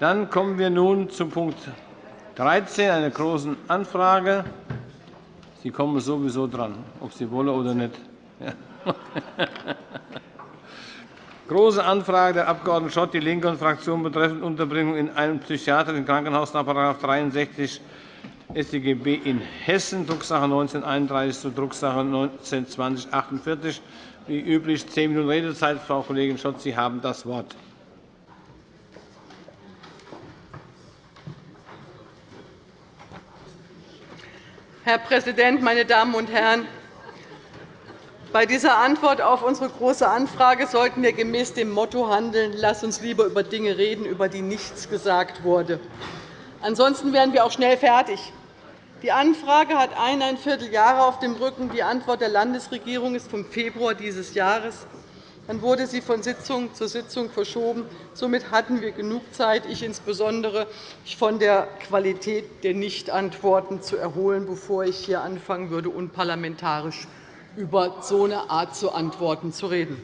Dann kommen wir nun zu Punkt 13, einer Großen Anfrage. Sie kommen sowieso dran, ob Sie wollen oder nicht. Große Anfrage der Abg. Schott, die Linken-Fraktion betreffend Unterbringung in einem psychiatrischen Krankenhaus nach § 63 StGB in Hessen, Drucksache 19-31 zu Drucksache 19-2048. Wie üblich zehn Minuten Redezeit. Frau Kollegin Schott, Sie haben das Wort. Herr Präsident, meine Damen und Herren! Bei dieser Antwort auf unsere Große Anfrage sollten wir gemäß dem Motto handeln, Lass uns lieber über Dinge reden, über die nichts gesagt wurde. Ansonsten wären wir auch schnell fertig. Die Anfrage hat eineinviertel Jahre auf dem Rücken. Die Antwort der Landesregierung ist vom Februar dieses Jahres. Dann wurde sie von Sitzung zu Sitzung verschoben. Somit hatten wir genug Zeit, ich insbesondere, von der Qualität der Nichtantworten zu erholen, bevor ich hier anfangen würde, unparlamentarisch über so eine Art zu antworten zu reden.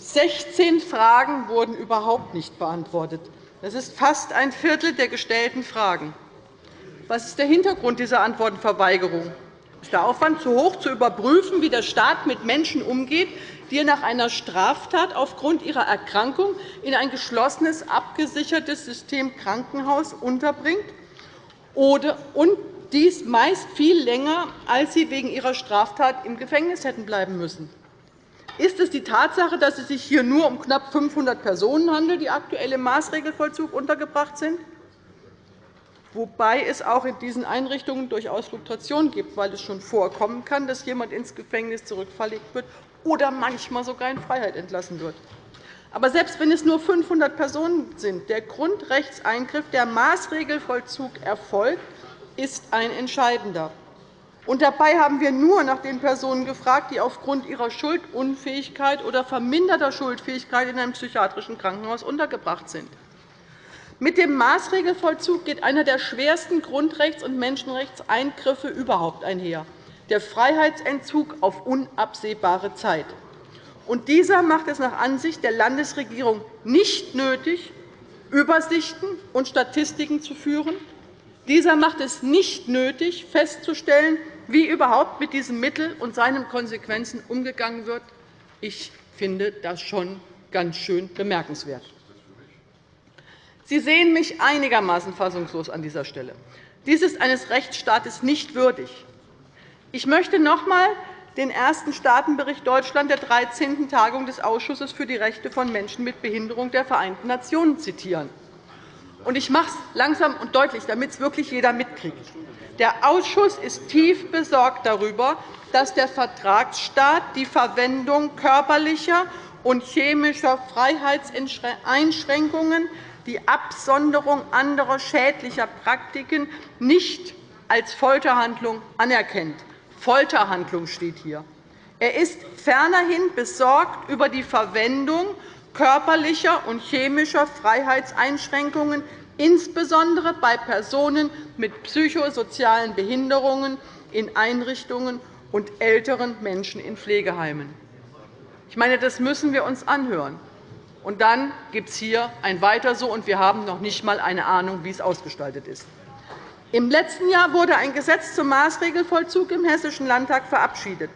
16 Fragen wurden überhaupt nicht beantwortet. Das ist fast ein Viertel der gestellten Fragen. Was ist der Hintergrund dieser Antwortenverweigerung? Ist der Aufwand zu hoch, zu überprüfen, wie der Staat mit Menschen umgeht, die nach einer Straftat aufgrund ihrer Erkrankung in ein geschlossenes, abgesichertes System Krankenhaus unterbringt und dies meist viel länger, als sie wegen ihrer Straftat im Gefängnis hätten bleiben müssen? Ist es die Tatsache, dass es sich hier nur um knapp 500 Personen handelt, die aktuell im Maßregelvollzug untergebracht sind? Wobei es auch in diesen Einrichtungen durchaus Fluktuationen gibt, weil es schon vorkommen kann, dass jemand ins Gefängnis zurückverlegt wird oder manchmal sogar in Freiheit entlassen wird. Aber selbst wenn es nur 500 Personen sind, der Grundrechtseingriff, der Maßregelvollzug erfolgt, ist ein entscheidender. Und dabei haben wir nur nach den Personen gefragt, die aufgrund ihrer Schuldunfähigkeit oder verminderter Schuldfähigkeit in einem psychiatrischen Krankenhaus untergebracht sind. Mit dem Maßregelvollzug geht einer der schwersten Grundrechts- und Menschenrechtseingriffe überhaupt einher, der Freiheitsentzug auf unabsehbare Zeit. Und dieser macht es nach Ansicht der Landesregierung nicht nötig, Übersichten und Statistiken zu führen. Dieser macht es nicht nötig, festzustellen, wie überhaupt mit diesem Mittel und seinen Konsequenzen umgegangen wird. Ich finde das schon ganz schön bemerkenswert. Sie sehen mich einigermaßen fassungslos an dieser Stelle. Dies ist eines Rechtsstaates nicht würdig. Ich möchte noch einmal den ersten Staatenbericht Deutschland der 13. Tagung des Ausschusses für die Rechte von Menschen mit Behinderung der Vereinten Nationen zitieren. Ich mache es langsam und deutlich, damit es wirklich jeder mitkriegt. Der Ausschuss ist tief besorgt darüber, dass der Vertragsstaat die Verwendung körperlicher und chemischer Freiheitseinschränkungen die Absonderung anderer schädlicher Praktiken nicht als Folterhandlung anerkennt. Folterhandlung steht hier. Er ist fernerhin besorgt über die Verwendung körperlicher und chemischer Freiheitseinschränkungen, insbesondere bei Personen mit psychosozialen Behinderungen in Einrichtungen und älteren Menschen in Pflegeheimen. Ich meine, das müssen wir uns anhören. Und dann gibt es hier ein Weiter so, und wir haben noch nicht einmal eine Ahnung, wie es ausgestaltet ist. Im letzten Jahr wurde ein Gesetz zum Maßregelvollzug im Hessischen Landtag verabschiedet.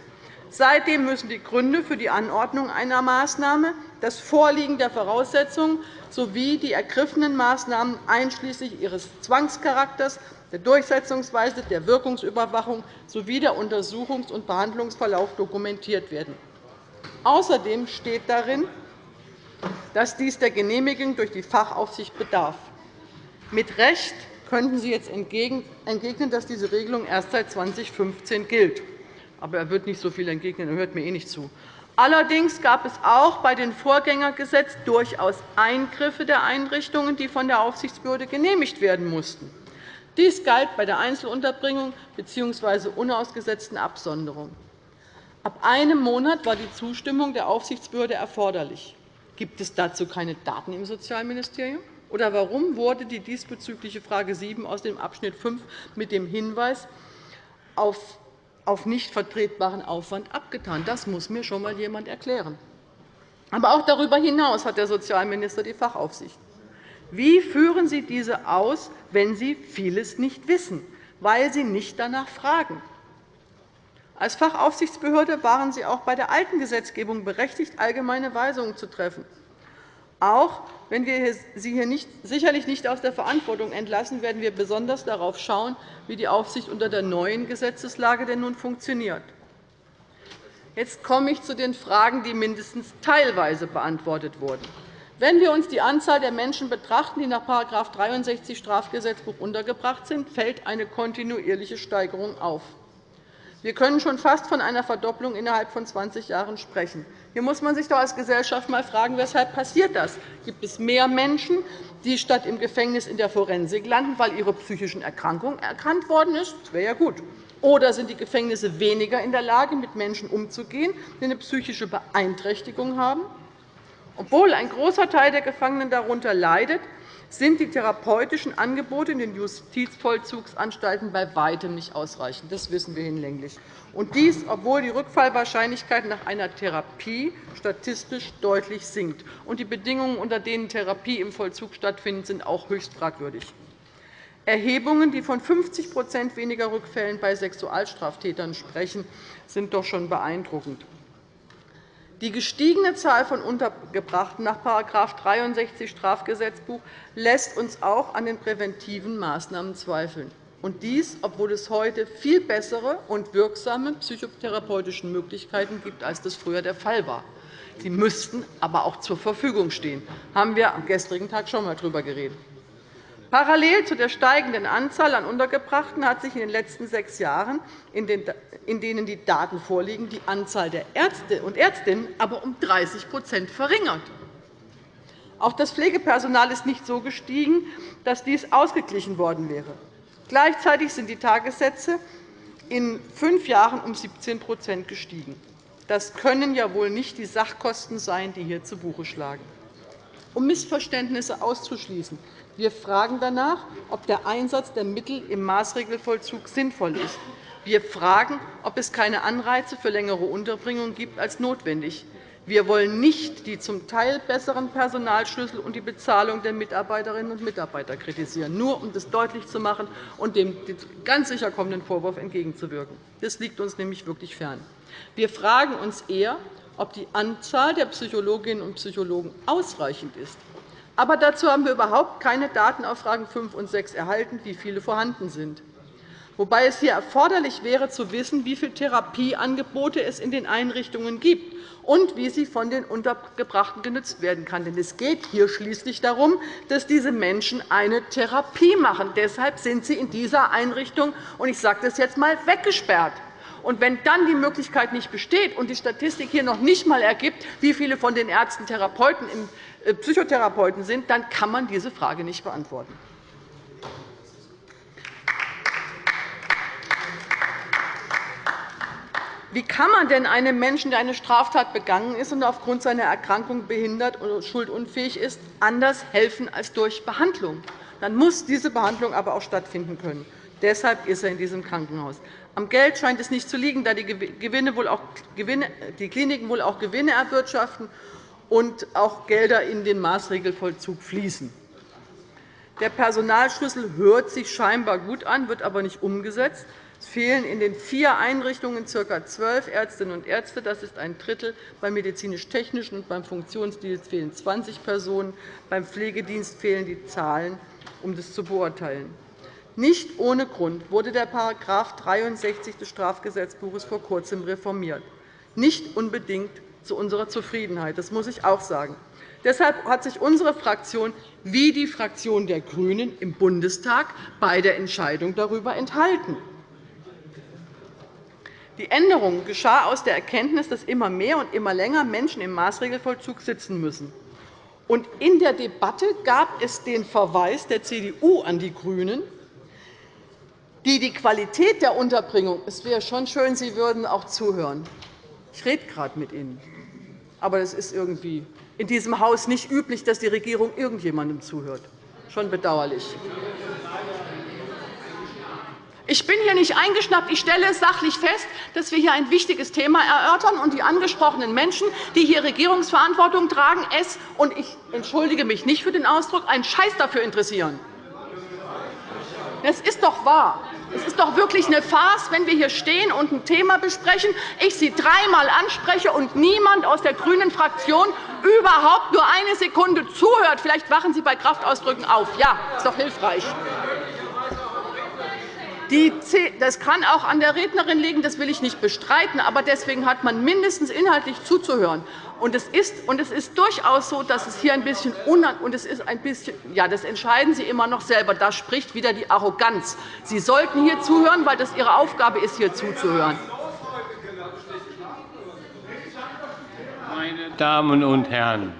Seitdem müssen die Gründe für die Anordnung einer Maßnahme, das Vorliegen der Voraussetzungen sowie die ergriffenen Maßnahmen einschließlich ihres Zwangscharakters, der Durchsetzungsweise, der Wirkungsüberwachung sowie der Untersuchungs- und Behandlungsverlauf dokumentiert werden. Außerdem steht darin, dass dies der Genehmigung durch die Fachaufsicht bedarf. Mit Recht könnten Sie jetzt entgegnen, dass diese Regelung erst seit 2015 gilt. Aber er wird nicht so viel entgegnen, er hört mir eh nicht zu. Allerdings gab es auch bei den Vorgängergesetzen durchaus Eingriffe der Einrichtungen, die von der Aufsichtsbehörde genehmigt werden mussten. Dies galt bei der Einzelunterbringung bzw. unausgesetzten Absonderung. Ab einem Monat war die Zustimmung der Aufsichtsbehörde erforderlich. Gibt es dazu keine Daten im Sozialministerium? Oder warum wurde die diesbezügliche Frage 7 aus dem Abschnitt 5 mit dem Hinweis auf auf nicht vertretbaren Aufwand abgetan? Das muss mir schon einmal jemand erklären. Aber auch darüber hinaus hat der Sozialminister die Fachaufsicht. Wie führen Sie diese aus, wenn Sie vieles nicht wissen, weil Sie nicht danach fragen? Als Fachaufsichtsbehörde waren Sie auch bei der alten Gesetzgebung berechtigt, allgemeine Weisungen zu treffen. Auch wenn wir Sie hier nicht, sicherlich nicht aus der Verantwortung entlassen, werden wir besonders darauf schauen, wie die Aufsicht unter der neuen Gesetzeslage denn nun funktioniert. Jetzt komme ich zu den Fragen, die mindestens teilweise beantwortet wurden. Wenn wir uns die Anzahl der Menschen betrachten, die nach § 63 Strafgesetzbuch untergebracht sind, fällt eine kontinuierliche Steigerung auf. Wir können schon fast von einer Verdopplung innerhalb von 20 Jahren sprechen. Hier muss man sich doch als Gesellschaft einmal fragen, weshalb passiert das? Gibt es mehr Menschen, die statt im Gefängnis in der Forensik landen, weil ihre psychischen Erkrankung erkannt worden ist? Das wäre ja gut. Oder sind die Gefängnisse weniger in der Lage, mit Menschen umzugehen, die eine psychische Beeinträchtigung haben? Obwohl ein großer Teil der Gefangenen darunter leidet, sind die therapeutischen Angebote in den Justizvollzugsanstalten bei weitem nicht ausreichend. Das wissen wir hinlänglich. Und dies, obwohl die Rückfallwahrscheinlichkeit nach einer Therapie statistisch deutlich sinkt. Und die Bedingungen, unter denen Therapie im Vollzug stattfindet, sind auch höchst fragwürdig. Erhebungen, die von 50% weniger Rückfällen bei Sexualstraftätern sprechen, sind doch schon beeindruckend. Die gestiegene Zahl von Untergebrachten nach § 63 Strafgesetzbuch lässt uns auch an den präventiven Maßnahmen zweifeln. Und dies, obwohl es heute viel bessere und wirksame psychotherapeutische Möglichkeiten gibt, als das früher der Fall war. Sie müssten aber auch zur Verfügung stehen. Da haben wir am gestrigen Tag schon einmal darüber geredet. Parallel zu der steigenden Anzahl an Untergebrachten hat sich in den letzten sechs Jahren, in denen die Daten vorliegen, die Anzahl der Ärzte und Ärztinnen aber um 30% verringert. Auch das Pflegepersonal ist nicht so gestiegen, dass dies ausgeglichen worden wäre. Gleichzeitig sind die Tagessätze in fünf Jahren um 17% gestiegen. Das können ja wohl nicht die Sachkosten sein, die hier zu Buche schlagen. Um Missverständnisse auszuschließen, wir fragen danach, ob der Einsatz der Mittel im Maßregelvollzug sinnvoll ist. Wir fragen, ob es keine Anreize für längere Unterbringung gibt als notwendig. Wir wollen nicht die zum Teil besseren Personalschlüssel und die Bezahlung der Mitarbeiterinnen und Mitarbeiter kritisieren, nur um das deutlich zu machen und dem ganz sicher kommenden Vorwurf entgegenzuwirken. Das liegt uns nämlich wirklich fern. Wir fragen uns eher, ob die Anzahl der Psychologinnen und Psychologen ausreichend ist aber dazu haben wir überhaupt keine Daten auf Fragen 5 und 6 erhalten, wie viele vorhanden sind. Wobei es hier erforderlich wäre, zu wissen, wie viele Therapieangebote es in den Einrichtungen gibt und wie sie von den Untergebrachten genutzt werden kann. Denn es geht hier schließlich darum, dass diese Menschen eine Therapie machen. Deshalb sind sie in dieser Einrichtung, und ich sage das jetzt einmal, weggesperrt. Und wenn dann die Möglichkeit nicht besteht und die Statistik hier noch nicht einmal ergibt, wie viele von den Ärzten Therapeuten äh, Psychotherapeuten sind, dann kann man diese Frage nicht beantworten. Wie kann man denn einem Menschen, der eine Straftat begangen ist und aufgrund seiner Erkrankung behindert oder schuldunfähig ist, anders helfen als durch Behandlung? Dann muss diese Behandlung aber auch stattfinden können. Deshalb ist er in diesem Krankenhaus. Am Geld scheint es nicht zu liegen, da die, Kliniken wohl auch Gewinne erwirtschaften und auch Gelder in den Maßregelvollzug fließen. Der Personalschlüssel hört sich scheinbar gut an, wird aber nicht umgesetzt. Es fehlen in den vier Einrichtungen ca. zwölf Ärztinnen und Ärzte. Das ist ein Drittel. Beim medizinisch-technischen und beim Funktionsdienst fehlen 20 Personen. Beim Pflegedienst fehlen die Zahlen, um das zu beurteilen. Nicht ohne Grund wurde der § 63 des Strafgesetzbuches vor Kurzem reformiert. Nicht unbedingt zu unserer Zufriedenheit. Das muss ich auch sagen. Deshalb hat sich unsere Fraktion wie die Fraktion der GRÜNEN im Bundestag bei der Entscheidung darüber enthalten. Die Änderung geschah aus der Erkenntnis, dass immer mehr und immer länger Menschen im Maßregelvollzug sitzen müssen. in der Debatte gab es den Verweis der CDU an die GRÜNEN, die die Qualität der Unterbringung – es wäre schon schön, Sie würden auch zuhören. Ich rede gerade mit Ihnen. Aber es ist irgendwie in diesem Haus nicht üblich, dass die Regierung irgendjemandem zuhört. Schon bedauerlich. Ich bin hier nicht eingeschnappt. Ich stelle sachlich fest, dass wir hier ein wichtiges Thema erörtern und die angesprochenen Menschen, die hier Regierungsverantwortung tragen, es – und ich entschuldige mich nicht für den Ausdruck – einen Scheiß dafür interessieren. Das ist doch wahr. Es ist doch wirklich eine Farce, wenn wir hier stehen und ein Thema besprechen, ich Sie dreimal anspreche und niemand aus der grünen Fraktion überhaupt nur eine Sekunde zuhört. Vielleicht wachen Sie bei Kraftausdrücken auf. Ja, ist doch hilfreich. Das kann auch an der Rednerin liegen, das will ich nicht bestreiten. Aber deswegen hat man mindestens inhaltlich zuzuhören. Und es ist, und es ist durchaus so, dass es hier ein bisschen und es ist ein bisschen, ja, das entscheiden Sie immer noch selber. Da spricht wieder die Arroganz. Sie sollten hier zuhören, weil das Ihre Aufgabe ist, hier zuzuhören. Meine Damen und Herren,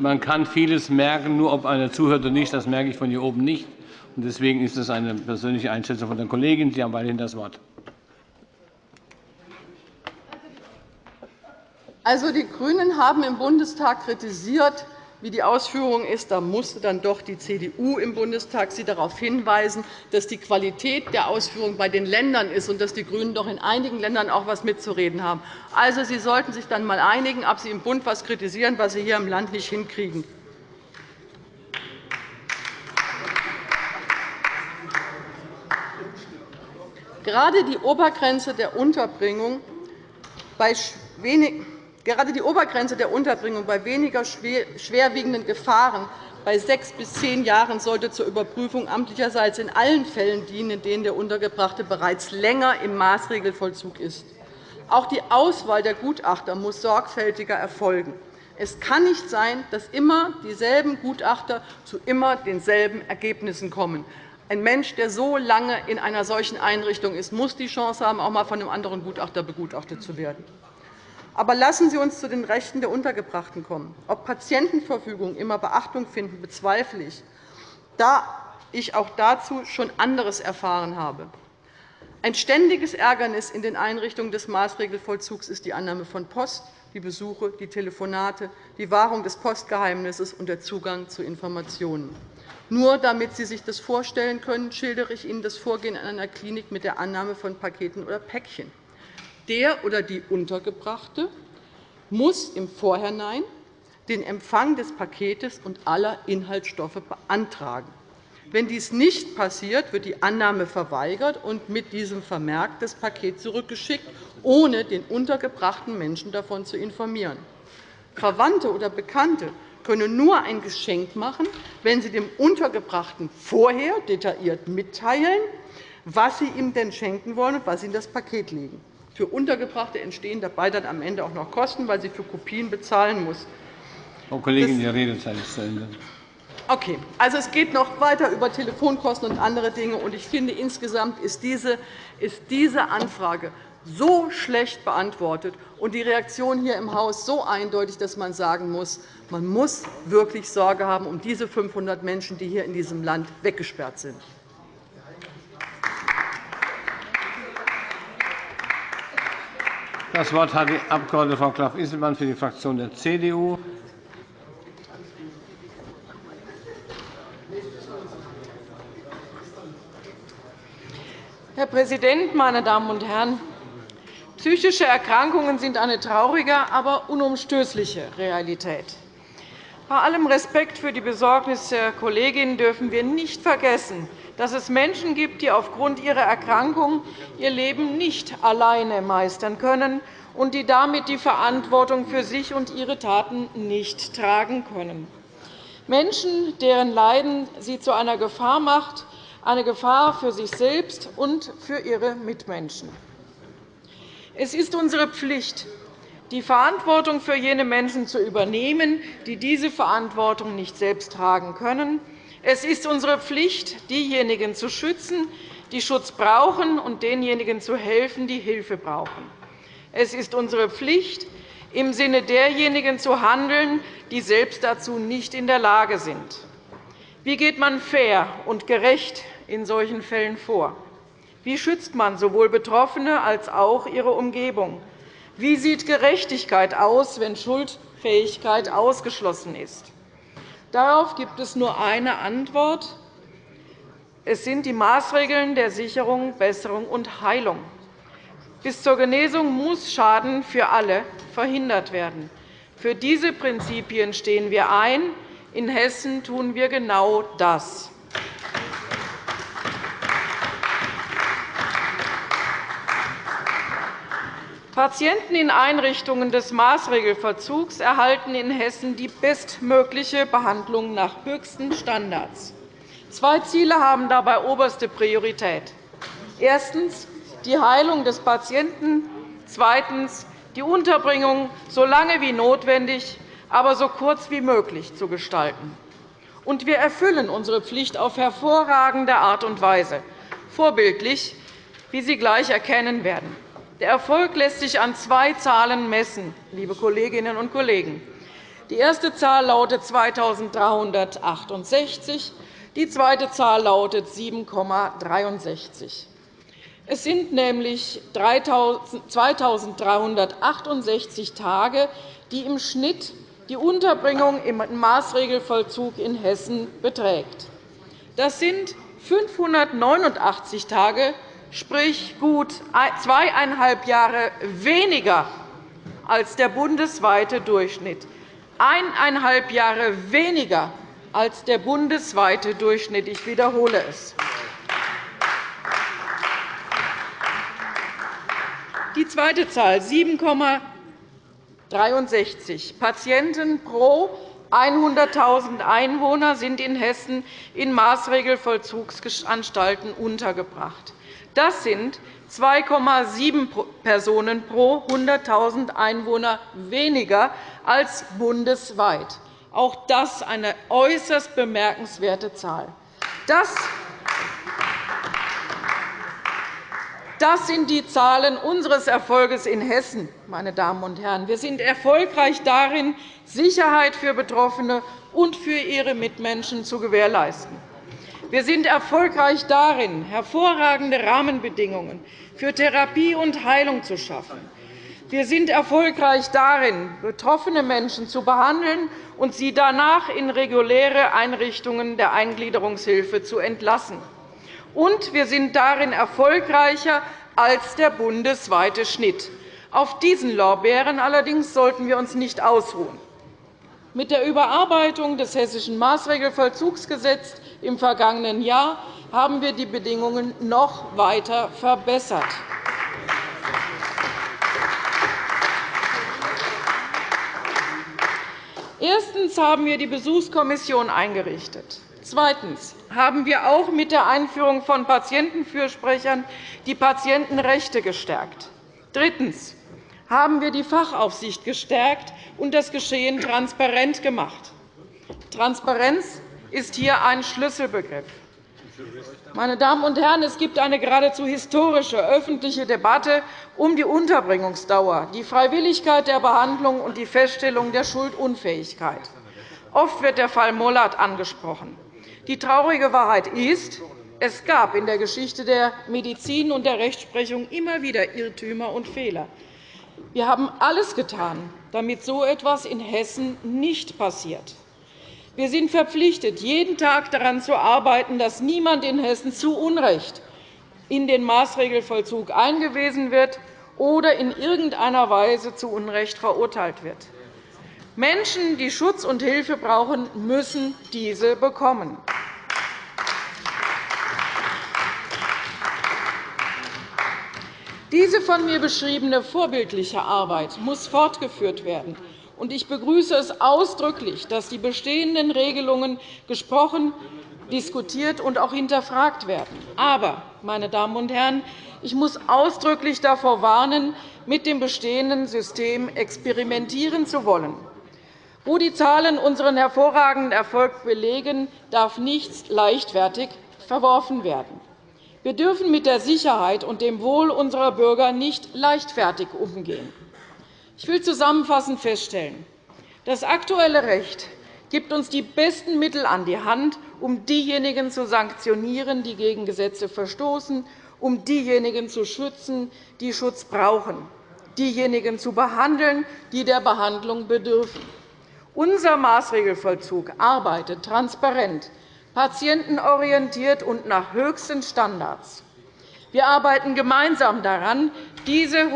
man kann vieles merken, nur ob einer zuhört oder nicht, das merke ich von hier oben nicht. Deswegen ist es eine persönliche Einschätzung von der Kollegin. Sie haben weiterhin das Wort. Also, die GRÜNEN haben im Bundestag kritisiert, wie die Ausführung ist. Da musste dann doch die CDU im Bundestag Sie darauf hinweisen, dass die Qualität der Ausführung bei den Ländern ist und dass die GRÜNEN doch in einigen Ländern auch etwas mitzureden haben. Also, Sie sollten sich dann einmal einigen, ob Sie im Bund etwas kritisieren, was Sie hier im Land nicht hinkriegen. Gerade die Obergrenze der Unterbringung bei Gerade die Obergrenze der Unterbringung bei weniger schwerwiegenden Gefahren bei sechs bis zehn Jahren sollte zur Überprüfung amtlicherseits in allen Fällen dienen, in denen der Untergebrachte bereits länger im Maßregelvollzug ist. Auch die Auswahl der Gutachter muss sorgfältiger erfolgen. Es kann nicht sein, dass immer dieselben Gutachter zu immer denselben Ergebnissen kommen. Ein Mensch, der so lange in einer solchen Einrichtung ist, muss die Chance haben, auch einmal von einem anderen Gutachter begutachtet zu werden. Aber lassen Sie uns zu den Rechten der Untergebrachten kommen. Ob Patientenverfügungen immer Beachtung finden, bezweifle ich, da ich auch dazu schon anderes erfahren habe. Ein ständiges Ärgernis in den Einrichtungen des Maßregelvollzugs ist die Annahme von Post, die Besuche, die Telefonate, die Wahrung des Postgeheimnisses und der Zugang zu Informationen. Nur damit Sie sich das vorstellen können, schildere ich Ihnen das Vorgehen in einer Klinik mit der Annahme von Paketen oder Päckchen der oder die Untergebrachte muss im Vorhinein den Empfang des Paketes und aller Inhaltsstoffe beantragen. Wenn dies nicht passiert, wird die Annahme verweigert und mit diesem Vermerk das Paket zurückgeschickt, ohne den untergebrachten Menschen davon zu informieren. Verwandte oder Bekannte können nur ein Geschenk machen, wenn sie dem Untergebrachten vorher detailliert mitteilen, was sie ihm denn schenken wollen und was sie in das Paket legen. Für Untergebrachte entstehen dabei dann am Ende auch noch Kosten, weil sie für Kopien bezahlen muss. Frau Kollegin, Ihre Redezeit ist zu Ende. Okay. Also, es geht noch weiter über Telefonkosten und andere Dinge. Und ich finde, insgesamt ist diese, ist diese Anfrage so schlecht beantwortet und die Reaktion hier im Haus so eindeutig, dass man sagen muss, man muss wirklich Sorge haben um diese 500 Menschen, die hier in diesem Land weggesperrt sind. Das Wort hat die Abg. Frau Klaff-Isselmann für die Fraktion der CDU. Herr Präsident, meine Damen und Herren! Psychische Erkrankungen sind eine traurige, aber unumstößliche Realität. Bei allem Respekt für die Besorgnis der Kollegin dürfen wir nicht vergessen, dass es Menschen gibt, die aufgrund ihrer Erkrankung ihr Leben nicht alleine meistern können und die damit die Verantwortung für sich und ihre Taten nicht tragen können. Menschen, deren Leiden sie zu einer Gefahr macht, eine Gefahr für sich selbst und für ihre Mitmenschen. Es ist unsere Pflicht, die Verantwortung für jene Menschen zu übernehmen, die diese Verantwortung nicht selbst tragen können es ist unsere Pflicht, diejenigen zu schützen, die Schutz brauchen, und denjenigen zu helfen, die Hilfe brauchen. Es ist unsere Pflicht, im Sinne derjenigen zu handeln, die selbst dazu nicht in der Lage sind. Wie geht man fair und gerecht in solchen Fällen vor? Wie schützt man sowohl Betroffene als auch ihre Umgebung? Wie sieht Gerechtigkeit aus, wenn Schuldfähigkeit ausgeschlossen ist? Darauf gibt es nur eine Antwort. Es sind die Maßregeln der Sicherung, Besserung und Heilung. Bis zur Genesung muss Schaden für alle verhindert werden. Für diese Prinzipien stehen wir ein. In Hessen tun wir genau das. Patienten in Einrichtungen des Maßregelverzugs erhalten in Hessen die bestmögliche Behandlung nach höchsten Standards. Zwei Ziele haben dabei oberste Priorität. Erstens die Heilung des Patienten, zweitens die Unterbringung so lange wie notwendig, aber so kurz wie möglich zu gestalten. Und wir erfüllen unsere Pflicht auf hervorragende Art und Weise, vorbildlich, wie Sie gleich erkennen werden. Der Erfolg lässt sich an zwei Zahlen messen, liebe Kolleginnen und Kollegen. Die erste Zahl lautet 2.368, die zweite Zahl lautet 7,63. Es sind nämlich 2.368 Tage, die im Schnitt die Unterbringung im Maßregelvollzug in Hessen beträgt. Das sind 589 Tage, sprich gut zweieinhalb Jahre weniger als der bundesweite Durchschnitt. Eineinhalb Jahre weniger als der bundesweite Durchschnitt. Ich wiederhole es. Die zweite Zahl 7,63 Patienten pro 100.000 Einwohner sind in Hessen in Maßregelvollzugsanstalten untergebracht. Das sind 2,7 Personen pro 100.000 Einwohner weniger als bundesweit. Auch das eine äußerst bemerkenswerte Zahl. Das Das sind die Zahlen unseres Erfolges in Hessen. Meine Damen und Herren. Wir sind erfolgreich darin, Sicherheit für Betroffene und für ihre Mitmenschen zu gewährleisten. Wir sind erfolgreich darin, hervorragende Rahmenbedingungen für Therapie und Heilung zu schaffen. Wir sind erfolgreich darin, betroffene Menschen zu behandeln und sie danach in reguläre Einrichtungen der Eingliederungshilfe zu entlassen. Und wir sind darin erfolgreicher als der bundesweite Schnitt. Auf diesen Lorbeeren allerdings sollten wir uns nicht ausruhen. Mit der Überarbeitung des Hessischen Maßregelvollzugsgesetzes im vergangenen Jahr haben wir die Bedingungen noch weiter verbessert. Erstens haben wir die Besuchskommission eingerichtet. Zweitens haben wir auch mit der Einführung von Patientenfürsprechern die Patientenrechte gestärkt. Drittens haben wir die Fachaufsicht gestärkt und das Geschehen transparent gemacht. Transparenz ist hier ein Schlüsselbegriff. Meine Damen und Herren, es gibt eine geradezu historische öffentliche Debatte um die Unterbringungsdauer, die Freiwilligkeit der Behandlung und die Feststellung der Schuldunfähigkeit. Oft wird der Fall Mollert angesprochen. Die traurige Wahrheit ist, es gab in der Geschichte der Medizin und der Rechtsprechung immer wieder Irrtümer und Fehler. Wir haben alles getan, damit so etwas in Hessen nicht passiert. Wir sind verpflichtet, jeden Tag daran zu arbeiten, dass niemand in Hessen zu Unrecht in den Maßregelvollzug eingewiesen wird oder in irgendeiner Weise zu Unrecht verurteilt wird. Menschen, die Schutz und Hilfe brauchen, müssen diese bekommen. Diese von mir beschriebene vorbildliche Arbeit muss fortgeführt werden. Ich begrüße es ausdrücklich, dass die bestehenden Regelungen gesprochen, diskutiert und auch hinterfragt werden. Aber, meine Damen und Herren, ich muss ausdrücklich davor warnen, mit dem bestehenden System experimentieren zu wollen. Wo die Zahlen unseren hervorragenden Erfolg belegen, darf nichts leichtfertig verworfen werden. Wir dürfen mit der Sicherheit und dem Wohl unserer Bürger nicht leichtfertig umgehen. Ich will zusammenfassend feststellen, das aktuelle Recht gibt uns die besten Mittel an die Hand, um diejenigen zu sanktionieren, die gegen Gesetze verstoßen, um diejenigen zu schützen, die Schutz brauchen, diejenigen zu behandeln, die der Behandlung bedürfen. Unser Maßregelvollzug arbeitet transparent patientenorientiert und nach höchsten Standards. Wir arbeiten gemeinsam daran, diese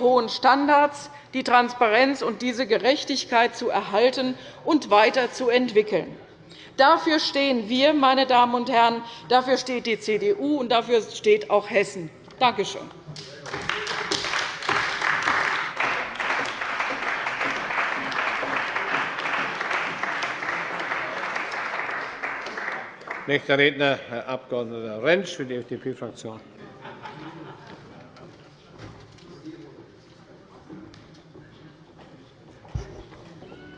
hohen Standards, die Transparenz und diese Gerechtigkeit zu erhalten und weiterzuentwickeln. Dafür stehen wir, meine Damen und Herren, dafür steht die CDU, und dafür steht auch Hessen. Danke schön. Nächster Redner, Herr Abg. Rentsch für die FDP-Fraktion.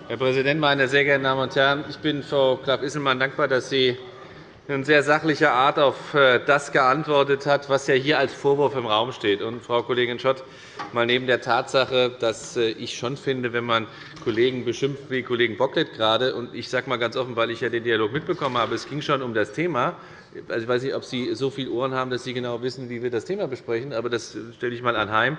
Herr Präsident, meine sehr geehrten Damen und Herren! Ich bin Frau Klaff-Isselmann dankbar, dass sie in sehr sachlicher Art auf äh, das geantwortet hat, was ja hier als Vorwurf im Raum steht. Und, Frau Kollegin Schott, mal neben der Tatsache, dass äh, ich schon finde, wenn man Kollegen beschimpft wie Kollegen Bocklet gerade, und ich sage mal ganz offen, weil ich ja den Dialog mitbekommen habe, es ging schon um das Thema. Also, ich weiß nicht, ob Sie so viele Ohren haben, dass Sie genau wissen, wie wir das Thema besprechen, aber das stelle ich einmal anheim.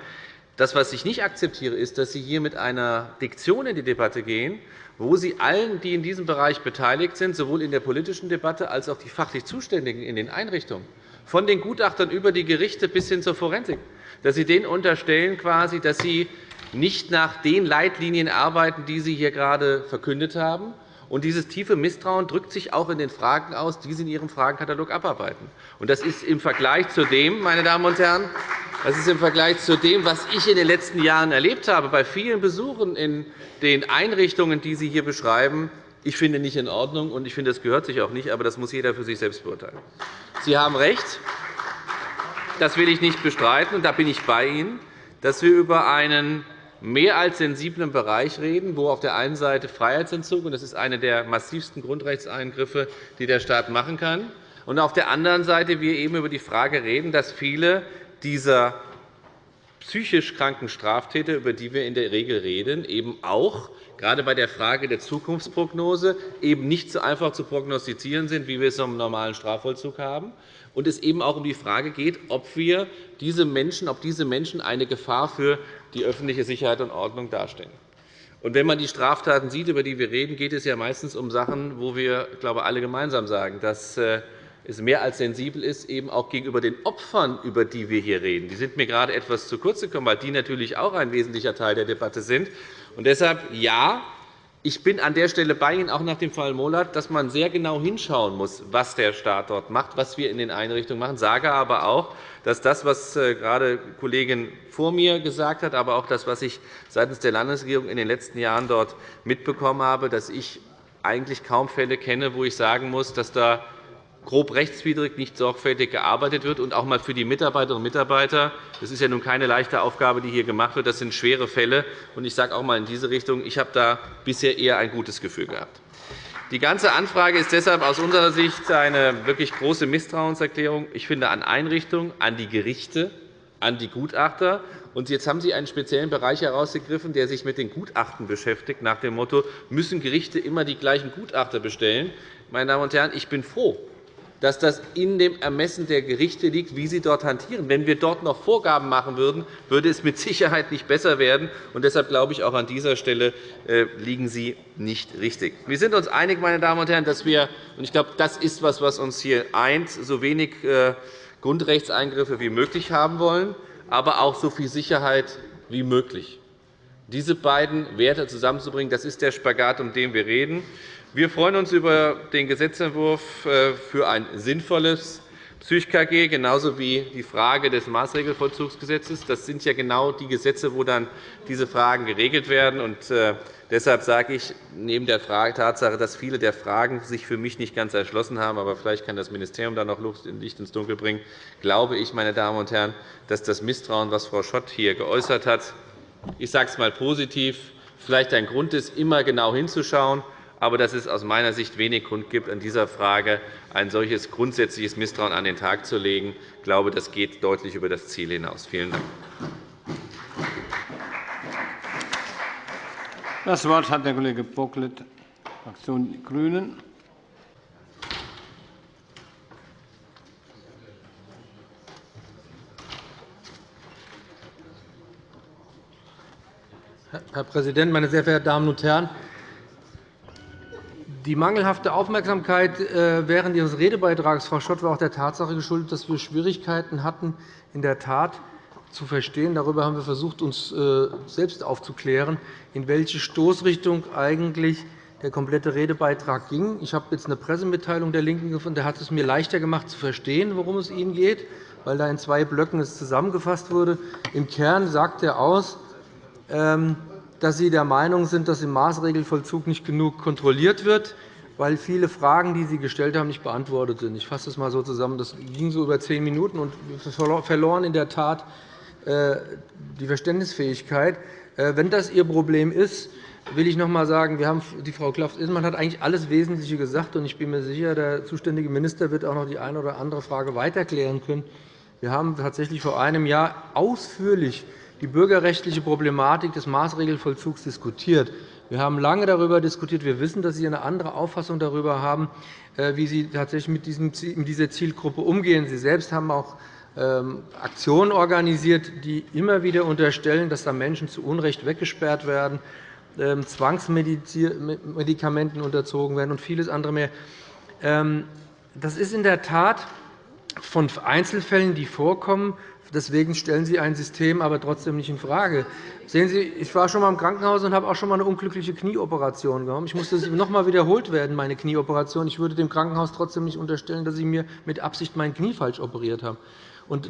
Das, was ich nicht akzeptiere, ist, dass Sie hier mit einer Diktion in die Debatte gehen, wo Sie allen, die in diesem Bereich beteiligt sind, sowohl in der politischen Debatte als auch die fachlich Zuständigen in den Einrichtungen, von den Gutachtern über die Gerichte bis hin zur Forensik, dass Sie denen unterstellen, dass sie nicht nach den Leitlinien arbeiten, die Sie hier gerade verkündet haben, und dieses tiefe Misstrauen drückt sich auch in den Fragen aus, die Sie in Ihrem Fragenkatalog abarbeiten. Das ist im Vergleich zu dem, meine Damen und Herren, das ist im Vergleich zu dem, was ich in den letzten Jahren erlebt habe, bei vielen Besuchen in den Einrichtungen, die Sie hier beschreiben, ich finde nicht in Ordnung, und ich finde, das gehört sich auch nicht, aber das muss jeder für sich selbst beurteilen. Sie haben recht, das will ich nicht bestreiten, und da bin ich bei Ihnen, dass wir über einen mehr als sensiblen Bereich reden, wo auf der einen Seite Freiheitsentzug, und das ist einer der massivsten Grundrechtseingriffe, die der Staat machen kann, und auf der anderen Seite wir eben über die Frage reden, dass viele dieser psychisch kranken Straftäter, über die wir in der Regel reden, eben auch gerade bei der Frage der Zukunftsprognose eben nicht so einfach zu prognostizieren sind, wie wir es im normalen Strafvollzug haben, und es eben auch um die Frage geht, ob wir diese Menschen, ob diese Menschen eine Gefahr für die öffentliche Sicherheit und Ordnung darstellen. Und wenn man die Straftaten sieht, über die wir reden, geht es ja meistens um Sachen, wo wir glaube alle gemeinsam sagen, dass äh, es mehr als sensibel ist, eben auch gegenüber den Opfern, über die wir hier reden. Die sind mir gerade etwas zu kurz gekommen, weil die natürlich auch ein wesentlicher Teil der Debatte sind. Und deshalb ja, ich bin an der Stelle bei Ihnen, auch nach dem Fall Mollert, dass man sehr genau hinschauen muss, was der Staat dort macht, was wir in den Einrichtungen machen. Ich sage aber auch, dass das, was äh, gerade die Kollegin vor mir gesagt hat, aber auch das, was ich seitens der Landesregierung in den letzten Jahren dort mitbekommen habe, dass ich eigentlich kaum Fälle kenne, wo ich sagen muss, dass da grob rechtswidrig nicht sorgfältig gearbeitet wird und auch einmal für die Mitarbeiterinnen und Mitarbeiter. Das ist ja nun keine leichte Aufgabe, die hier gemacht wird. Das sind schwere Fälle. Und ich sage auch einmal in diese Richtung, ich habe da bisher eher ein gutes Gefühl gehabt. Die ganze Anfrage ist deshalb aus unserer Sicht eine wirklich große Misstrauenserklärung. Ich finde an Einrichtungen, an die Gerichte, an die Gutachter. Und jetzt haben Sie einen speziellen Bereich herausgegriffen, der sich mit den Gutachten beschäftigt, nach dem Motto, müssen Gerichte immer die gleichen Gutachter bestellen? Meine Damen und Herren, ich bin froh, dass das in dem Ermessen der Gerichte liegt, wie sie dort hantieren. Wenn wir dort noch Vorgaben machen würden, würde es mit Sicherheit nicht besser werden. Und deshalb glaube ich, auch an dieser Stelle äh, liegen Sie nicht richtig. Wir sind uns einig, meine Damen und Herren, dass wir, und ich glaube, das ist etwas, was uns hier eint, so wenig äh, Grundrechtseingriffe wie möglich haben wollen, aber auch so viel Sicherheit wie möglich. Diese beiden Werte zusammenzubringen, das ist der Spagat, um den wir reden. Wir freuen uns über den Gesetzentwurf äh, für ein sinnvolles PsychKG, genauso wie die Frage des Maßregelvollzugsgesetzes. Das sind ja genau die Gesetze, wo dann diese Fragen geregelt werden. Äh, deshalb sage ich, neben der Tatsache, dass viele der Fragen sich für mich nicht ganz erschlossen haben, aber vielleicht kann das Ministerium da noch Licht ins Dunkel bringen, glaube ich, meine Damen und Herren, dass das Misstrauen, das Frau Schott hier geäußert hat, ich sage es einmal positiv, vielleicht ein Grund ist, immer genau hinzuschauen aber dass es aus meiner Sicht wenig Grund gibt, an dieser Frage ein solches grundsätzliches Misstrauen an den Tag zu legen. Ich glaube, das geht deutlich über das Ziel hinaus. Vielen Dank. Das Wort hat der Kollege Bocklet, Fraktion Die Grünen. Herr Präsident, meine sehr verehrten Damen und Herren! Die mangelhafte Aufmerksamkeit äh, während Ihres Redebeitrags, Frau Schott, war auch der Tatsache geschuldet, dass wir Schwierigkeiten hatten, in der Tat zu verstehen. Darüber haben wir versucht, uns äh, selbst aufzuklären, in welche Stoßrichtung eigentlich der komplette Redebeitrag ging. Ich habe jetzt eine Pressemitteilung der LINKEN gefunden. Der hat es mir leichter gemacht, zu verstehen, worum es Ihnen geht, weil da in zwei Blöcken es zusammengefasst wurde. Im Kern sagt er aus, ähm, dass Sie der Meinung sind, dass im Maßregelvollzug nicht genug kontrolliert wird, weil viele Fragen, die Sie gestellt haben, nicht beantwortet sind. Ich fasse das einmal so zusammen. Das ging so über zehn Minuten, und wir verloren in der Tat äh, die Verständnisfähigkeit. Äh, wenn das Ihr Problem ist, will ich noch einmal sagen, wir haben, die Frau Klaff-Isselmann hat eigentlich alles Wesentliche gesagt. und Ich bin mir sicher, der zuständige Minister wird auch noch die eine oder andere Frage weiterklären können. Wir haben tatsächlich vor einem Jahr ausführlich die bürgerrechtliche Problematik des Maßregelvollzugs diskutiert. Wir haben lange darüber diskutiert. Wir wissen, dass Sie eine andere Auffassung darüber haben, äh, wie Sie tatsächlich mit dieser Zielgruppe umgehen. Sie selbst haben auch ähm, Aktionen organisiert, die immer wieder unterstellen, dass da Menschen zu Unrecht weggesperrt werden, ähm, Zwangsmedikamenten unterzogen werden und vieles andere mehr. Ähm, das ist in der Tat von Einzelfällen, die vorkommen, Deswegen stellen Sie ein System aber trotzdem nicht infrage. Sehen Sie, ich war schon einmal im Krankenhaus und habe auch schon einmal eine unglückliche Knieoperation gehabt. Ich musste noch einmal wiederholt werden, meine Knieoperation. Ich würde dem Krankenhaus trotzdem nicht unterstellen, dass Sie mir mit Absicht mein Knie falsch operiert haben.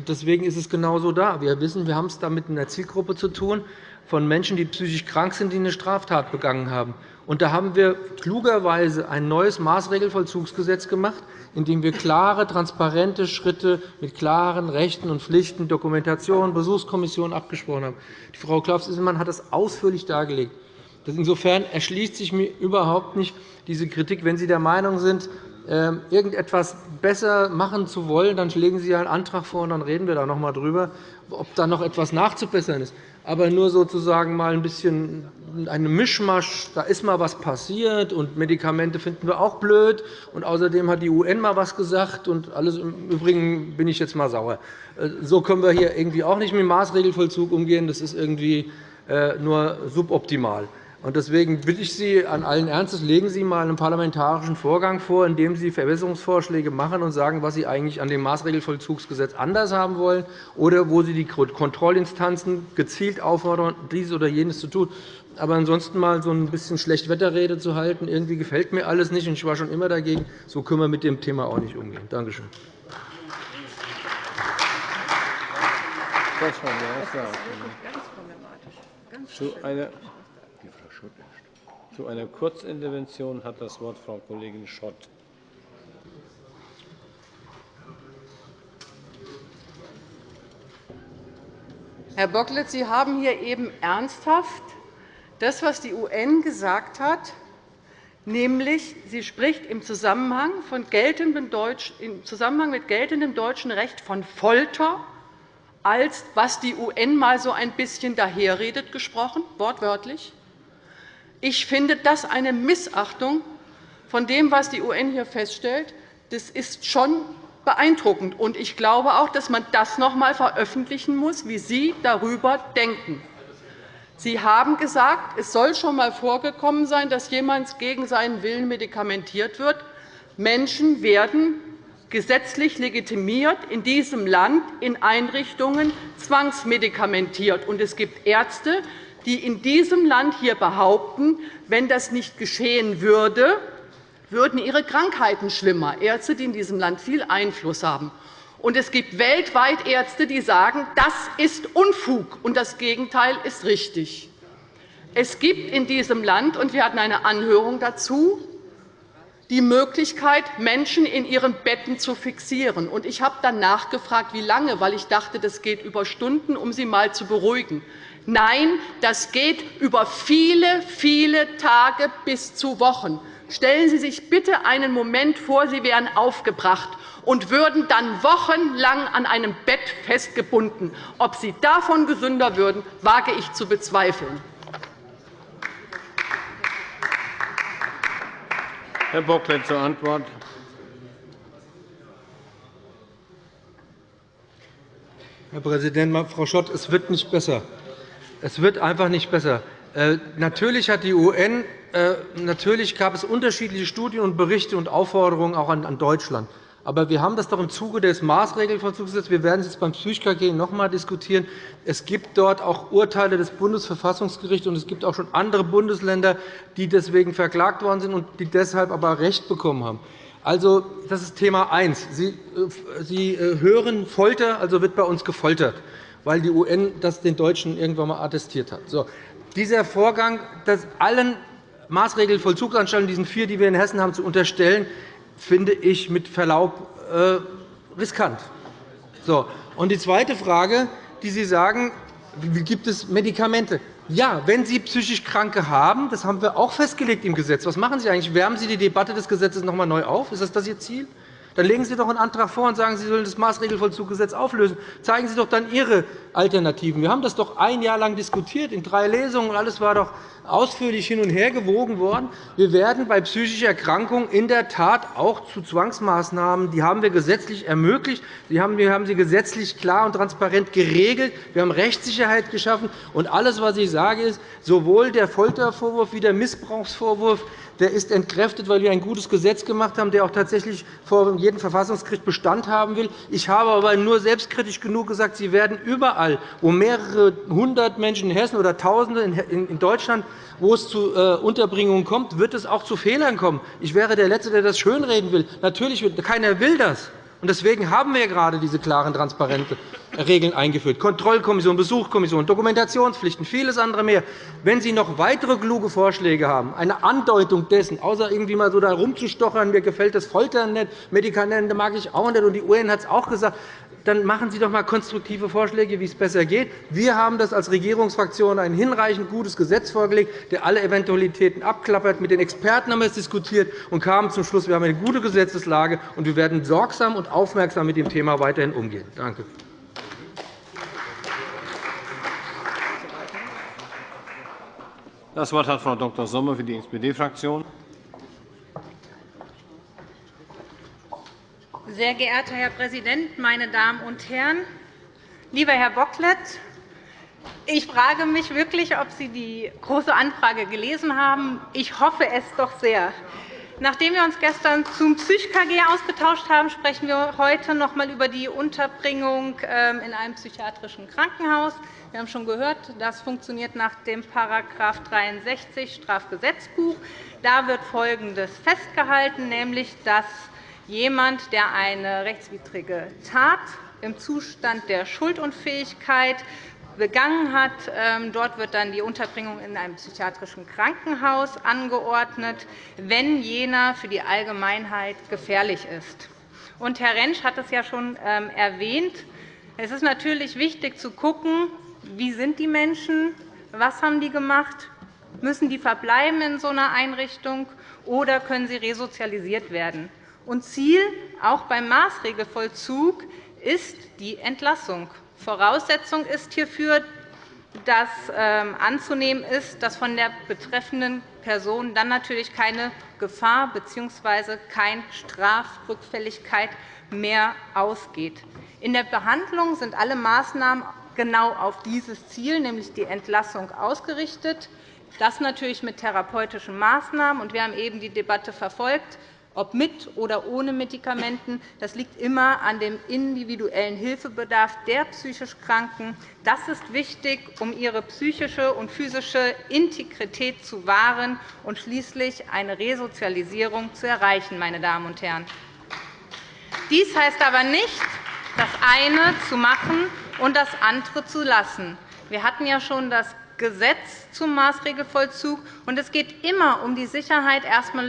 Deswegen ist es genauso da. Wir wissen, wir haben es da mit einer Zielgruppe zu tun von Menschen, die psychisch krank sind, die eine Straftat begangen haben. Und da haben wir klugerweise ein neues Maßregelvollzugsgesetz gemacht, in dem wir klare, transparente Schritte mit klaren Rechten und Pflichten, Dokumentation, Besuchskommission abgesprochen haben. Die Frau Klaus-Isselmann hat das ausführlich dargelegt. Insofern erschließt sich mir überhaupt nicht diese Kritik. Wenn Sie der Meinung sind, irgendetwas besser machen zu wollen, dann legen Sie einen Antrag vor, und dann reden wir da noch einmal darüber, ob da noch etwas nachzubessern ist. Aber nur sozusagen mal ein bisschen eine Mischmasch, da ist mal etwas passiert, und Medikamente finden wir auch blöd, und außerdem hat die UN mal etwas gesagt, und alles im Übrigen bin ich jetzt mal sauer. Äh, so können wir hier irgendwie auch nicht mit dem Maßregelvollzug umgehen. Das ist irgendwie äh, nur suboptimal. Deswegen bitte ich Sie an allen Ernstes, legen Sie einmal einen parlamentarischen Vorgang vor, in dem Sie Verbesserungsvorschläge machen und sagen, was Sie eigentlich an dem Maßregelvollzugsgesetz anders haben wollen, oder wo Sie die Kontrollinstanzen gezielt auffordern, dies oder jenes zu tun. Aber ansonsten mal so ein bisschen Schlechtwetterrede zu halten, irgendwie gefällt mir alles nicht, und ich war schon immer dagegen. So können wir mit dem Thema auch nicht umgehen. Danke schön. Das war Zu einer zu einer Kurzintervention hat das Wort Frau Kollegin Schott. Herr Bocklet, Sie haben hier eben ernsthaft das, was die UN gesagt hat, nämlich sie spricht im Zusammenhang, Deutsch, im Zusammenhang mit geltendem deutschen Recht von Folter als was die UN einmal so ein bisschen daherredet gesprochen, wortwörtlich. Ich finde das eine Missachtung von dem, was die UN hier feststellt. Das ist schon beeindruckend. Und ich glaube auch, dass man das noch einmal veröffentlichen muss, wie Sie darüber denken. Sie haben gesagt, es soll schon einmal vorgekommen sein, dass jemand gegen seinen Willen medikamentiert wird. Menschen werden gesetzlich legitimiert in diesem Land in Einrichtungen zwangsmedikamentiert. Und es gibt Ärzte, die in diesem Land hier behaupten, wenn das nicht geschehen würde, würden ihre Krankheiten schlimmer. Ärzte, die in diesem Land viel Einfluss haben. Und es gibt weltweit Ärzte, die sagen, das ist Unfug, und das Gegenteil ist richtig. Es gibt in diesem Land, und wir hatten eine Anhörung dazu, die Möglichkeit, Menschen in ihren Betten zu fixieren. Ich habe dann nachgefragt, wie lange, weil ich dachte, das geht über Stunden, um sie einmal zu beruhigen. Nein, das geht über viele, viele Tage bis zu Wochen. Stellen Sie sich bitte einen Moment vor, Sie wären aufgebracht und würden dann wochenlang an einem Bett festgebunden. Ob Sie davon gesünder würden, wage ich zu bezweifeln. Herr Bocklet zur Antwort. Herr Präsident, Frau Schott, es wird nicht besser. Es wird einfach nicht besser. Äh, natürlich hat die UN äh, natürlich gab es unterschiedliche Studien und Berichte und Aufforderungen auch an Deutschland. Aber wir haben das doch im Zuge des Maßregelvollzugsgesetzes. Wir werden es jetzt beim PsychKG noch einmal diskutieren. Es gibt dort auch Urteile des Bundesverfassungsgerichts, und es gibt auch schon andere Bundesländer, die deswegen verklagt worden sind und die deshalb aber Recht bekommen haben. Also, das ist Thema eins. Sie, äh, äh, hören Folter, also wird bei uns gefoltert, weil die UN das den Deutschen irgendwann einmal attestiert hat. So. Dieser Vorgang, dass allen Maßregelvollzugsanstalten, diesen vier, die wir in Hessen haben, zu unterstellen, finde ich mit Verlaub äh, riskant. So. Und die zweite Frage, die Sie sagen, gibt es Medikamente? Ja, wenn Sie psychisch Kranke haben, das haben wir auch festgelegt im Gesetz. Was machen Sie eigentlich? Wärmen Sie die Debatte des Gesetzes noch einmal neu auf? Ist das, das Ihr Ziel? Dann legen Sie doch einen Antrag vor und sagen, Sie sollen das Maßregelvollzuggesetz auflösen. Zeigen Sie doch dann Ihre Alternativen. Wir haben das doch ein Jahr lang diskutiert, in drei Lesungen, und alles war doch ausführlich hin und her gewogen worden. Wir werden bei psychischen Erkrankungen in der Tat auch zu Zwangsmaßnahmen, die haben wir gesetzlich ermöglicht. Wir haben sie gesetzlich klar und transparent geregelt. Wir haben Rechtssicherheit geschaffen. Und alles, was ich sage, ist, sowohl der Foltervorwurf wie der Missbrauchsvorwurf der ist entkräftet, weil wir ein gutes Gesetz gemacht haben, der auch tatsächlich vor jedem Verfassungsgericht Bestand haben will. Ich habe aber nur selbstkritisch genug gesagt, Sie werden überall, wo mehrere hundert Menschen in Hessen oder Tausende in Deutschland wo es zu äh, Unterbringungen kommt, wird es auch zu Fehlern kommen. Ich wäre der Letzte, der das schönreden will. Natürlich, keiner will das. Deswegen haben wir gerade diese klaren, transparenten Regeln eingeführt. Kontrollkommission, Besuchskommission, Dokumentationspflichten, vieles andere mehr. Wenn Sie noch weitere kluge Vorschläge haben, eine Andeutung dessen, außer irgendwie mal so da rumzustochern, mir gefällt das Foltern nicht, Medikamente mag ich auch nicht, und die UN hat es auch gesagt, dann machen Sie doch einmal konstruktive Vorschläge, wie es besser geht. Wir haben das als Regierungsfraktion ein hinreichend gutes Gesetz vorgelegt, der alle Eventualitäten abklappert. Mit den Experten haben wir es diskutiert und kamen zum Schluss, wir haben eine gute Gesetzeslage, und wir werden sorgsam und aufmerksam mit dem Thema weiterhin umgehen. Danke. Das Wort hat Frau Dr. Sommer für die SPD-Fraktion. Sehr geehrter Herr Präsident, meine Damen und Herren! Lieber Herr Bocklet, ich frage mich wirklich, ob Sie die Große Anfrage gelesen haben. Ich hoffe es doch sehr. Nachdem wir uns gestern zum PsychKG ausgetauscht haben, sprechen wir heute noch einmal über die Unterbringung ähm, in einem psychiatrischen Krankenhaus. Wir haben schon gehört, das funktioniert nach dem § 63 Strafgesetzbuch. Da wird Folgendes festgehalten, nämlich dass jemand, der eine rechtswidrige Tat im Zustand der Schuldunfähigkeit begangen hat. Ähm, dort wird dann die Unterbringung in einem psychiatrischen Krankenhaus angeordnet, wenn jener für die Allgemeinheit gefährlich ist. Herr Rentsch hat es ja schon ähm, erwähnt. Es ist natürlich wichtig zu schauen, wie sind die Menschen, was haben die gemacht, müssen die verbleiben in so einer Einrichtung oder können sie resozialisiert werden. Und Ziel auch beim Maßregelvollzug ist die Entlassung. Voraussetzung ist hierfür, dass ähm, anzunehmen ist, dass von der betreffenden Person dann natürlich keine Gefahr bzw. keine Strafrückfälligkeit mehr ausgeht. In der Behandlung sind alle Maßnahmen genau auf dieses Ziel, nämlich die Entlassung, ausgerichtet. Das natürlich mit therapeutischen Maßnahmen. Wir haben eben die Debatte verfolgt ob mit oder ohne Medikamenten. Das liegt immer an dem individuellen Hilfebedarf der psychisch Kranken. Das ist wichtig, um ihre psychische und physische Integrität zu wahren und schließlich eine Resozialisierung zu erreichen. Meine Damen und Herren. Dies heißt aber nicht, das eine zu machen und das andere zu lassen. Wir hatten ja schon das Gesetz zum Maßregelvollzug, und es geht immer um die Sicherheit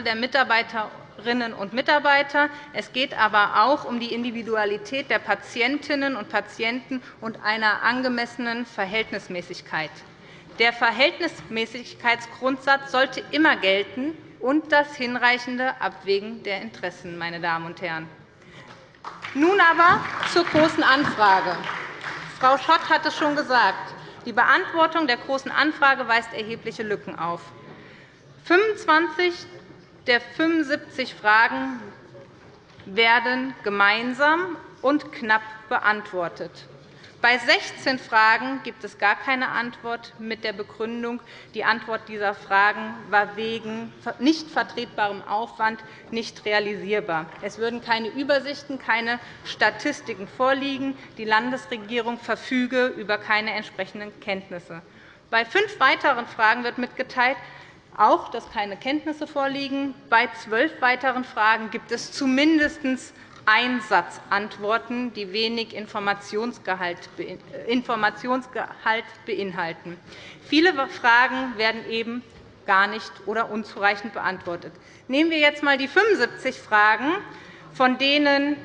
der Mitarbeiter Mitarbeiterinnen und Mitarbeiter. Es geht aber auch um die Individualität der Patientinnen und Patienten und einer angemessenen Verhältnismäßigkeit. Der Verhältnismäßigkeitsgrundsatz sollte immer gelten und das hinreichende Abwägen der Interessen. Meine Damen und Herren. Nun aber zur Großen Anfrage. Frau Schott hat es schon gesagt. Die Beantwortung der Großen Anfrage weist erhebliche Lücken auf. 25 der 75 Fragen werden gemeinsam und knapp beantwortet. Bei 16 Fragen gibt es gar keine Antwort mit der Begründung, die Antwort dieser Fragen war wegen nicht vertretbarem Aufwand nicht realisierbar. Es würden keine Übersichten, keine Statistiken vorliegen. Die Landesregierung verfüge über keine entsprechenden Kenntnisse. Bei fünf weiteren Fragen wird mitgeteilt, auch, dass keine Kenntnisse vorliegen. Bei zwölf weiteren Fragen gibt es zumindest Einsatzantworten, die wenig Informationsgehalt beinhalten. Viele Fragen werden eben gar nicht oder unzureichend beantwortet. Nehmen wir jetzt einmal die 75 Fragen, von denen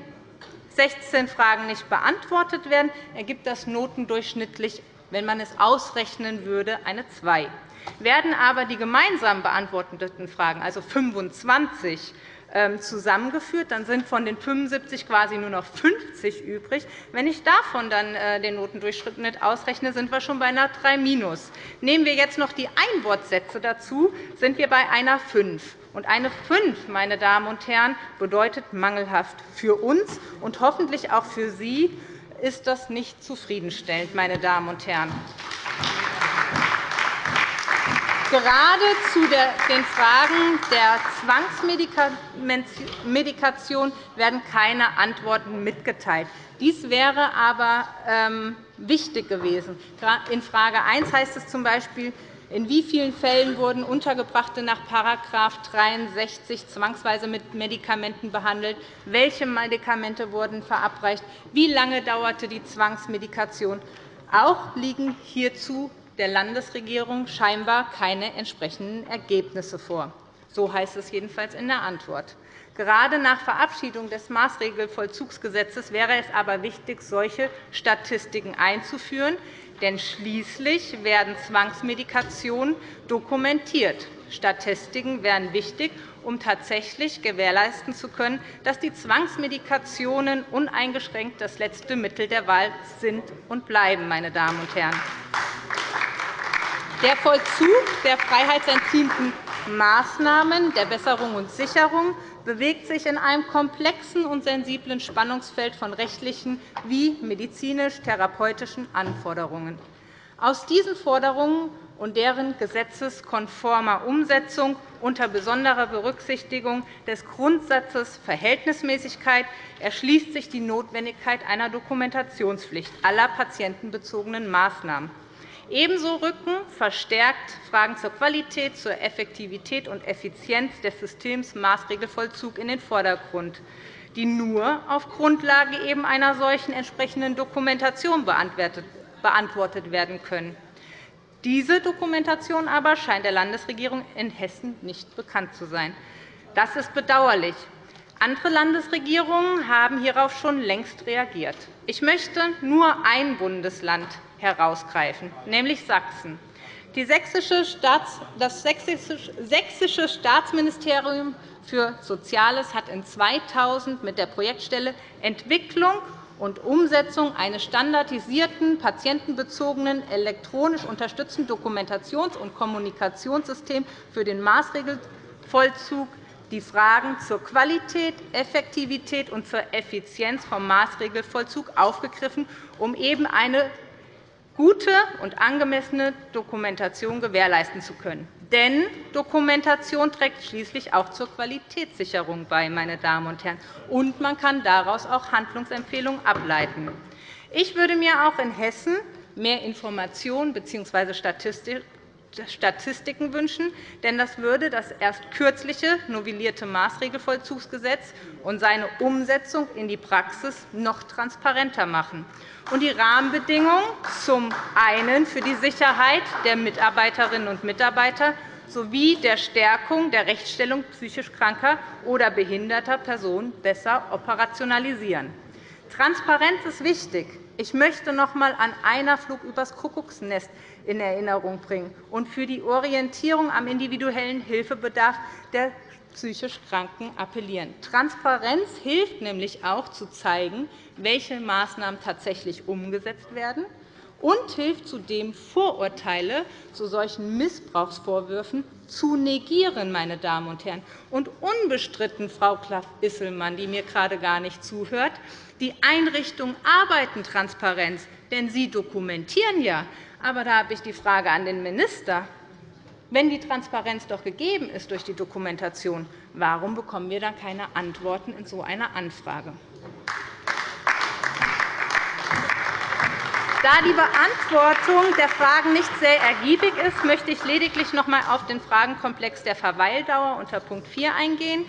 16 Fragen nicht beantwortet werden, ergibt das notendurchschnittlich, wenn man es ausrechnen würde, eine 2. Werden aber die gemeinsam beantworteten Fragen, also 25, ähm, zusammengeführt. Dann sind von den 75 quasi nur noch 50 übrig. Wenn ich davon dann äh, den Notendurchschnitt ausrechne, sind wir schon bei einer 3 Nehmen wir jetzt noch die Einwortsätze dazu, sind wir bei einer 5. Und eine 5, meine Damen und Herren, bedeutet mangelhaft. Für uns und hoffentlich auch für Sie ist das nicht zufriedenstellend, meine Damen und Herren. Gerade zu den Fragen der Zwangsmedikation werden keine Antworten mitgeteilt. Dies wäre aber ähm, wichtig gewesen. In Frage 1 heißt es z. B., in wie vielen Fällen wurden Untergebrachte nach § 63 zwangsweise mit Medikamenten behandelt? Welche Medikamente wurden verabreicht? Wie lange dauerte die Zwangsmedikation? Auch liegen hierzu der Landesregierung scheinbar keine entsprechenden Ergebnisse vor. So heißt es jedenfalls in der Antwort. Gerade nach Verabschiedung des Maßregelvollzugsgesetzes wäre es aber wichtig, solche Statistiken einzuführen. Denn schließlich werden Zwangsmedikationen dokumentiert. Statistiken wären wichtig, um tatsächlich gewährleisten zu können, dass die Zwangsmedikationen uneingeschränkt das letzte Mittel der Wahl sind und bleiben. Meine Damen und Herren. Der Vollzug der freiheitsentziehenden Maßnahmen der Besserung und Sicherung bewegt sich in einem komplexen und sensiblen Spannungsfeld von rechtlichen wie medizinisch-therapeutischen Anforderungen. Aus diesen Forderungen und deren gesetzeskonformer Umsetzung unter besonderer Berücksichtigung des Grundsatzes Verhältnismäßigkeit erschließt sich die Notwendigkeit einer Dokumentationspflicht aller patientenbezogenen Maßnahmen. Ebenso rücken verstärkt Fragen zur Qualität, zur Effektivität und Effizienz des Systems Maßregelvollzug in den Vordergrund, die nur auf Grundlage eben einer solchen entsprechenden Dokumentation beantwortet werden können. Diese Dokumentation aber scheint der Landesregierung in Hessen nicht bekannt zu sein. Das ist bedauerlich. Andere Landesregierungen haben hierauf schon längst reagiert. Ich möchte nur ein Bundesland herausgreifen, nämlich Sachsen. Das Sächsische Staatsministerium für Soziales hat in 2000 mit der Projektstelle Entwicklung und Umsetzung eines standardisierten, patientenbezogenen, elektronisch unterstützten Dokumentations- und Kommunikationssystems für den Maßregelvollzug die Fragen zur Qualität, Effektivität und zur Effizienz vom Maßregelvollzug aufgegriffen, um eben eine gute und angemessene Dokumentation gewährleisten zu können. Denn Dokumentation trägt schließlich auch zur Qualitätssicherung bei, meine Damen und Herren, und man kann daraus auch Handlungsempfehlungen ableiten. Ich würde mir auch in Hessen mehr Informationen bzw. Statistiken wünschen, denn das würde das erst kürzliche novellierte Maßregelvollzugsgesetz und seine Umsetzung in die Praxis noch transparenter machen und die Rahmenbedingungen zum einen für die Sicherheit der Mitarbeiterinnen und Mitarbeiter sowie der Stärkung der Rechtsstellung psychisch kranker oder behinderter Personen besser operationalisieren. Transparenz ist wichtig. Ich möchte noch einmal an einer Flug übers Kuckucksnest in Erinnerung bringen und für die Orientierung am individuellen Hilfebedarf der psychisch Kranken appellieren. Transparenz hilft nämlich auch, zu zeigen, welche Maßnahmen tatsächlich umgesetzt werden und hilft zudem, Vorurteile zu solchen Missbrauchsvorwürfen zu negieren. Meine Damen und Herren. Und unbestritten, Frau Klaff-Isselmann, die mir gerade gar nicht zuhört, die Einrichtungen arbeiten Transparenz, denn sie dokumentieren ja. Aber da habe ich die Frage an den Minister. Wenn die Transparenz doch gegeben ist durch die Dokumentation, warum bekommen wir dann keine Antworten in so einer Anfrage? Da die Beantwortung der Fragen nicht sehr ergiebig ist, möchte ich lediglich noch einmal auf den Fragenkomplex der Verweildauer unter Punkt 4 eingehen.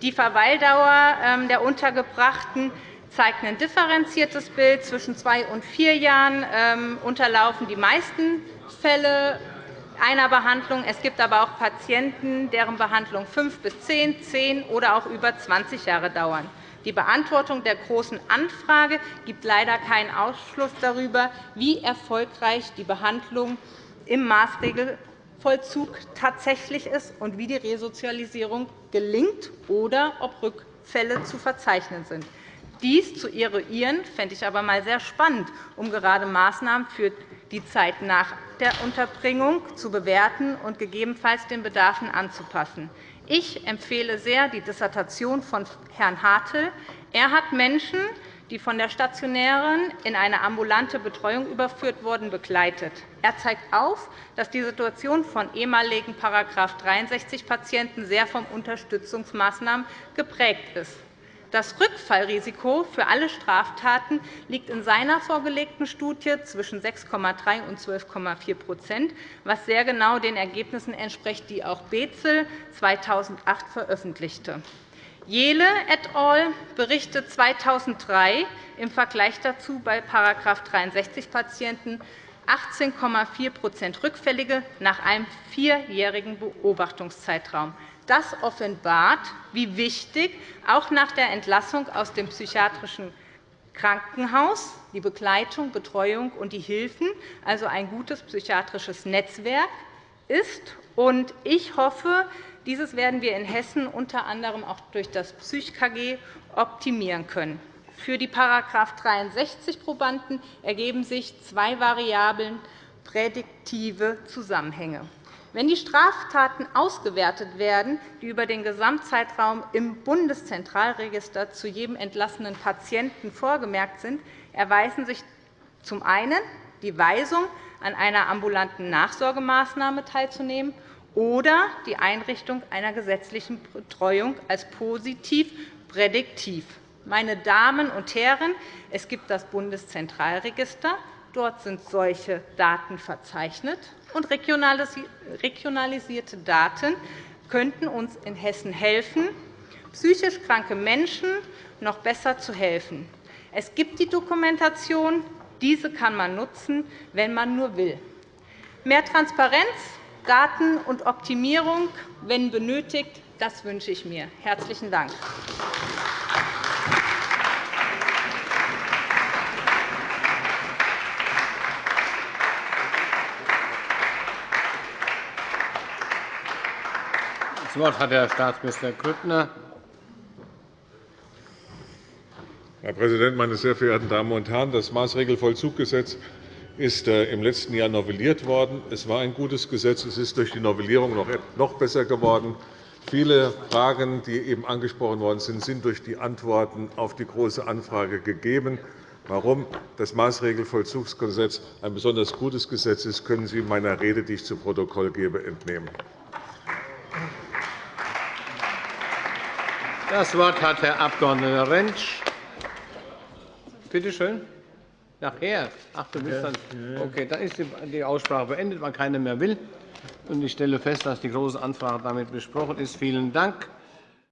Die Verweildauer ähm, der Untergebrachten zeigt ein differenziertes Bild. Zwischen zwei und vier Jahren ähm, unterlaufen die meisten Fälle einer Behandlung. Es gibt aber auch Patienten, deren Behandlung fünf bis zehn, zehn oder auch über 20 Jahre dauern. Die Beantwortung der Großen Anfrage gibt leider keinen Ausschluss darüber, wie erfolgreich die Behandlung im Maßregelvollzug tatsächlich ist und wie die Resozialisierung gelingt oder ob Rückfälle zu verzeichnen sind. Dies zu eruieren, fände ich aber einmal sehr spannend, um gerade Maßnahmen für die Zeit nach der Unterbringung zu bewerten und gegebenenfalls den Bedarfen anzupassen. Ich empfehle sehr die Dissertation von Herrn Hartl. Er hat Menschen, die von der stationären in eine ambulante Betreuung überführt wurden, begleitet. Er zeigt auf, dass die Situation von ehemaligen § 63-Patienten sehr von Unterstützungsmaßnahmen geprägt ist. Das Rückfallrisiko für alle Straftaten liegt in seiner vorgelegten Studie zwischen 6,3 und 12,4% was sehr genau den Ergebnissen entspricht, die auch Bezel 2008 veröffentlichte. Jele et al. berichtet 2003 im Vergleich dazu bei § 63-Patienten 18,4% Rückfällige nach einem vierjährigen Beobachtungszeitraum. Das offenbart, wie wichtig auch nach der Entlassung aus dem psychiatrischen Krankenhaus die Begleitung, Betreuung und die Hilfen, also ein gutes psychiatrisches Netzwerk, ist. Ich hoffe, dieses werden wir in Hessen unter anderem auch durch das PsychKG optimieren können. Für die § 63-Probanden ergeben sich zwei Variablen prädiktive Zusammenhänge. Wenn die Straftaten ausgewertet werden, die über den Gesamtzeitraum im Bundeszentralregister zu jedem entlassenen Patienten vorgemerkt sind, erweisen sich zum einen die Weisung, an einer ambulanten Nachsorgemaßnahme teilzunehmen oder die Einrichtung einer gesetzlichen Betreuung als positiv prädiktiv. Meine Damen und Herren, es gibt das Bundeszentralregister. Dort sind solche Daten verzeichnet und regionalisierte Daten könnten uns in Hessen helfen, psychisch kranke Menschen noch besser zu helfen. Es gibt die Dokumentation. Diese kann man nutzen, wenn man nur will. Mehr Transparenz, Daten und Optimierung, wenn benötigt, das wünsche ich mir. – Herzlichen Dank. Das Wort hat Herr Staatsminister Grüttner. Herr Präsident, meine sehr verehrten Damen und Herren! Das Maßregelvollzuggesetz ist äh, im letzten Jahr novelliert worden. Es war ein gutes Gesetz. Es ist durch die Novellierung noch besser geworden. Viele Fragen, die eben angesprochen worden sind, sind durch die Antworten auf die Große Anfrage gegeben. Warum das Maßregelvollzugsgesetz ein besonders gutes Gesetz ist, können Sie meiner Rede, die ich zu Protokoll gebe, entnehmen. Das Wort hat Herr Abg. Rentsch. Bitte schön. Nachher? Ach, du bist dann. Okay, dann ist die Aussprache beendet, weil keiner mehr will. Ich stelle fest, dass die Große Anfrage damit besprochen ist. Vielen Dank.